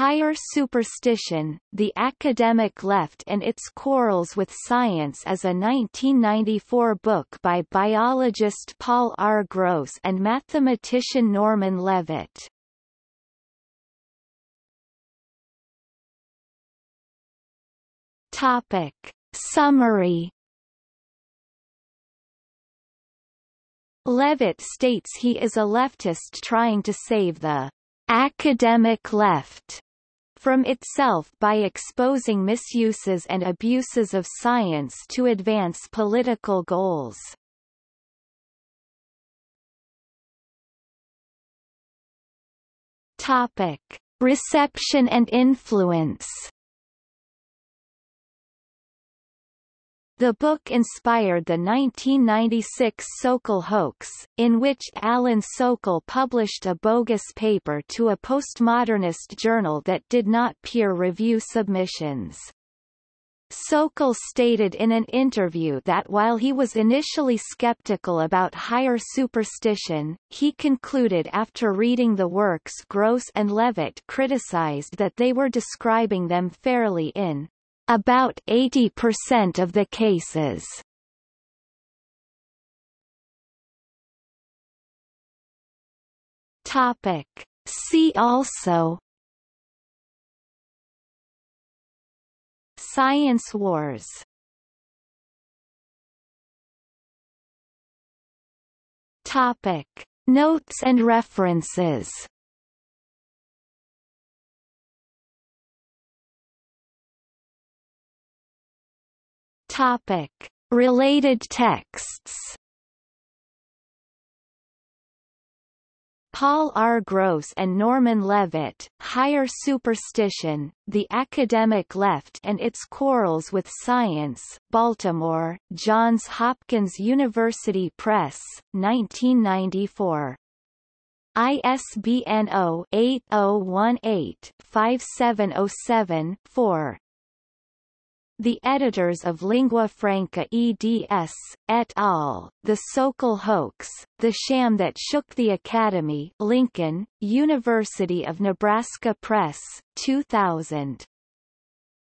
Higher Superstition, The Academic Left and Its Quarrels with Science is a 1994 book by biologist Paul R. Gross and mathematician Norman Levitt. Topic. Summary Levitt states he is a leftist trying to save the academic left from itself by exposing misuses and abuses of science to advance political goals. Topic: Reception and influence. The book inspired the 1996 Sokal hoax, in which Alan Sokal published a bogus paper to a postmodernist journal that did not peer-review submissions. Sokal stated in an interview that while he was initially skeptical about higher superstition, he concluded after reading the works Gross and Levitt criticized that they were describing them fairly in about 80% of the cases. Topic. See also Science wars Topic. Notes and references Topic. Related texts Paul R. Gross and Norman Levitt, Higher Superstition, The Academic Left and Its Quarrels with Science, Baltimore, Johns Hopkins University Press, 1994. ISBN 0-8018-5707-4 the editors of Lingua Franca eds, et al., The Sokal Hoax, The Sham That Shook the Academy Lincoln, University of Nebraska Press, 2000.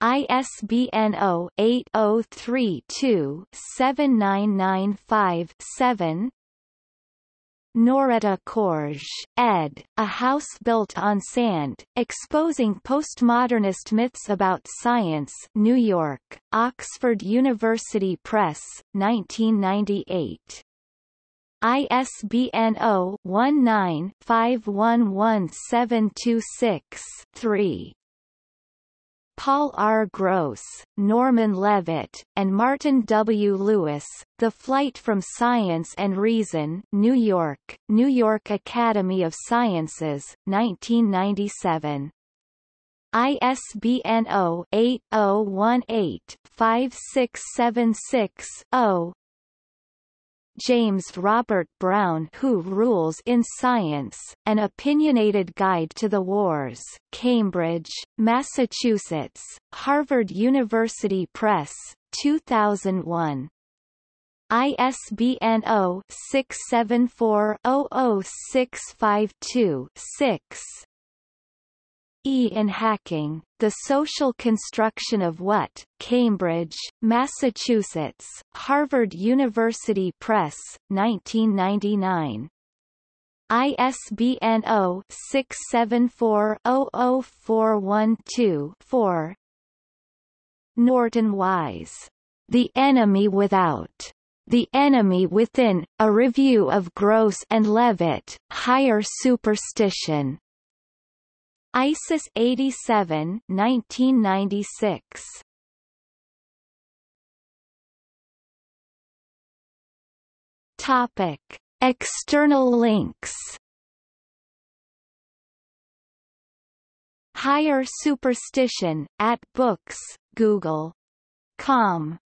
ISBN 0-8032-7995-7 Noretta Koertge, ed., A House Built on Sand, Exposing Postmodernist Myths About Science New York, Oxford University Press, 1998. ISBN 0-19-511726-3. Paul R. Gross, Norman Levitt, and Martin W. Lewis, The Flight from Science and Reason New York, New York Academy of Sciences, 1997. ISBN 0-8018-5676-0 James Robert Brown Who Rules in Science, An Opinionated Guide to the Wars, Cambridge, Massachusetts, Harvard University Press, 2001. ISBN 0-674-00652-6 E in Hacking, The Social Construction of What, Cambridge, Massachusetts, Harvard University Press, 1999. ISBN 0-674-00412-4 Norton Wise. The Enemy Without. The Enemy Within, A Review of Gross and Levitt, Higher Superstition. ISIS 87 1996. Topic. External links Higher Superstition, at Books, Google. Com